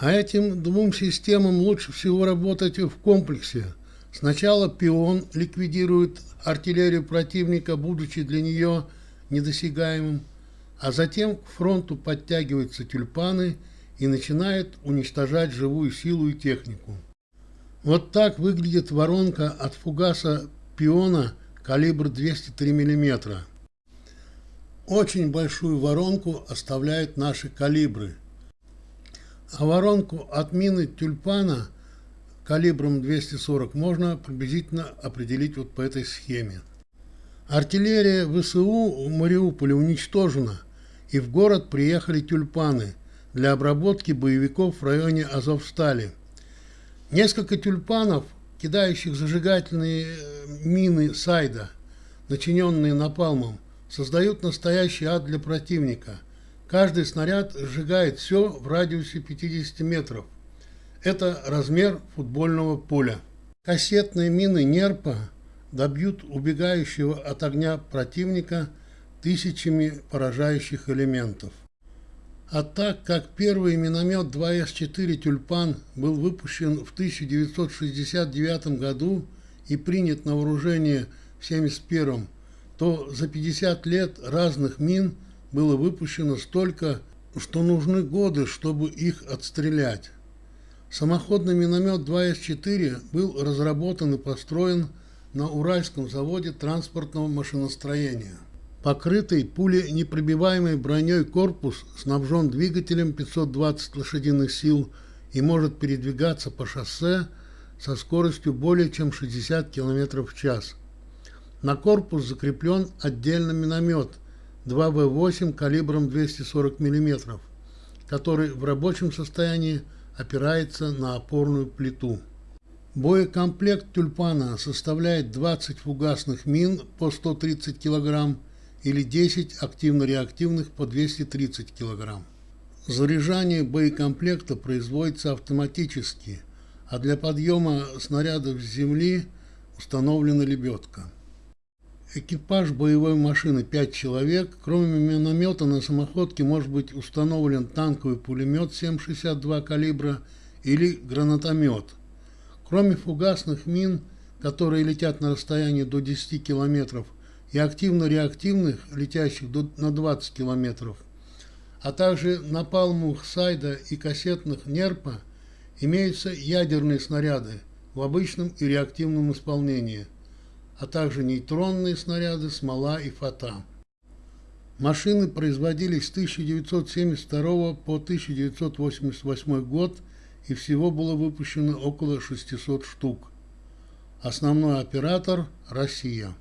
А этим двум системам лучше всего работать в комплексе. Сначала пион ликвидирует артиллерию противника, будучи для нее недосягаемым, а затем к фронту подтягиваются тюльпаны и начинает уничтожать живую силу и технику. Вот так выглядит воронка от фугаса пиона калибр 203 мм. Очень большую воронку оставляют наши калибры. А воронку от мины тюльпана калибром 240 можно приблизительно определить вот по этой схеме. Артиллерия ВСУ в Мариуполе уничтожена, и в город приехали тюльпаны для обработки боевиков в районе Азовстали. Несколько тюльпанов, кидающих зажигательные э, мины Сайда, начиненные напалмом, создают настоящий ад для противника. Каждый снаряд сжигает все в радиусе 50 метров. Это размер футбольного поля. Кассетные мины Нерпа добьют убегающего от огня противника тысячами поражающих элементов. А так как первый миномет 2С4 «Тюльпан» был выпущен в 1969 году и принят на вооружение в 1971, то за 50 лет разных мин было выпущено столько, что нужны годы, чтобы их отстрелять. Самоходный миномет 2С4 был разработан и построен на Уральском заводе транспортного машиностроения. Покрытый пуленепробиваемой броней корпус снабжен двигателем 520 лошадиных сил и может передвигаться по шоссе со скоростью более чем 60 км в час. На корпус закреплен отдельно миномет 2В8 калибром 240 мм, который в рабочем состоянии опирается на опорную плиту. Боекомплект тюльпана составляет 20 фугасных мин по 130 кг или 10 активно-реактивных по 230 кг. Заряжание боекомплекта производится автоматически, а для подъема снарядов с земли установлена лебедка. Экипаж боевой машины 5 человек. Кроме миномета на самоходке может быть установлен танковый пулемет 7,62 калибра или гранатомет. Кроме фугасных мин, которые летят на расстоянии до 10 километров, и активно-реактивных, летящих до, на 20 километров, а также напалмовых сайда и кассетных нерпа, имеются ядерные снаряды в обычном и реактивном исполнении, а также нейтронные снаряды, смола и фата. Машины производились с 1972 по 1988 год и всего было выпущено около 600 штук. Основной оператор – Россия.